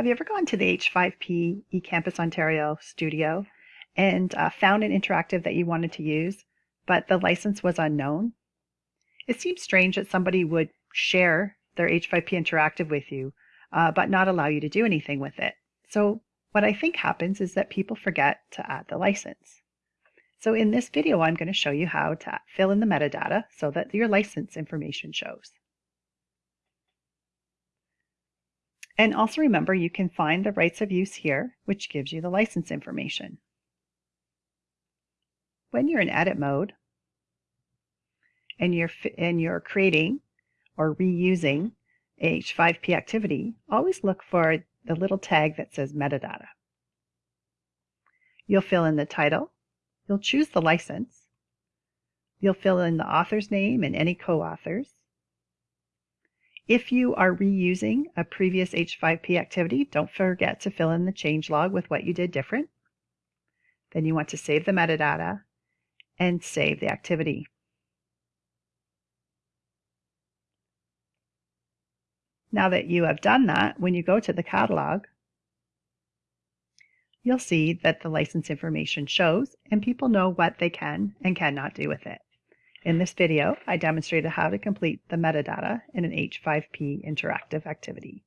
Have you ever gone to the H5P eCampus Ontario studio and uh, found an interactive that you wanted to use, but the license was unknown? It seems strange that somebody would share their H5P interactive with you, uh, but not allow you to do anything with it. So what I think happens is that people forget to add the license. So in this video, I'm going to show you how to fill in the metadata so that your license information shows. And also remember, you can find the rights of use here, which gives you the license information. When you're in edit mode and you're, and you're creating or reusing H5P activity, always look for the little tag that says metadata. You'll fill in the title, you'll choose the license, you'll fill in the author's name and any co-authors, if you are reusing a previous H5P activity, don't forget to fill in the change log with what you did different. Then you want to save the metadata and save the activity. Now that you have done that, when you go to the catalog, you'll see that the license information shows and people know what they can and cannot do with it. In this video, I demonstrated how to complete the metadata in an H5P interactive activity.